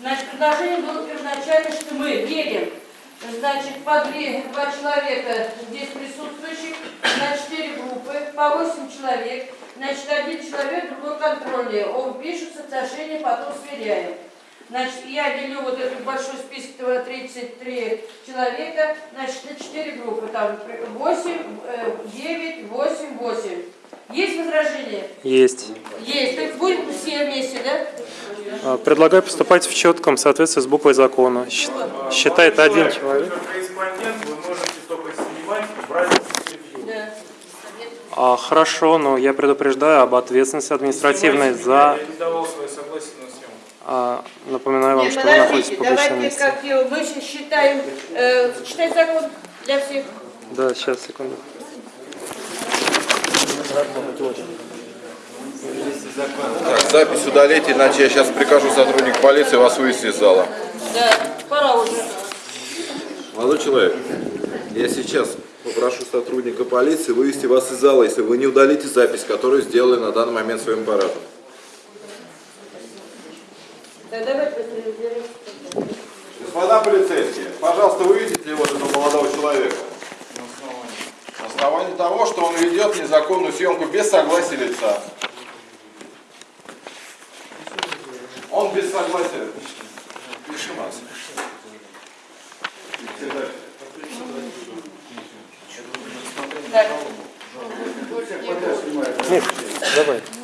Значит, предложение было первоначально, что мы делим, значит, по две, два человека здесь присутствующих на четыре группы, по восемь человек. Значит, один человек, другой контрольный. Он пишет соотношение, потом сверяем. Значит, я делю вот этот большой список, этого 33 человека, значит, на 4 группы, там 8, 9, 8, 8. Есть возражения? Есть. Есть. Так будем все вместе, да? А, Предлагаю поступать в четком соответствии с буквой закона. Считает один человек. Как корреспондент вы можете только снимать, брать интервью. Да. А, хорошо, но я предупреждаю об ответственности административной за... А, напоминаю вам, Нет, что вы находитесь в публичном давайте месте. как его, мы сейчас считаем, э, читать закон для всех. Да, сейчас, секунду. Так, запись удалите, иначе я сейчас прикажу сотруднику полиции вас вывести из зала. Да, пора уже. Молодой человек, я сейчас попрошу сотрудника полиции вывести вас из зала, если вы не удалите запись, которую сделали на данный момент своим аппаратом. Господа полицейские, пожалуйста, выведите его этого молодого человека. На основании того, что он ведет незаконную съемку без согласия лица. Без согласия. Пиши вас. Нет, давай.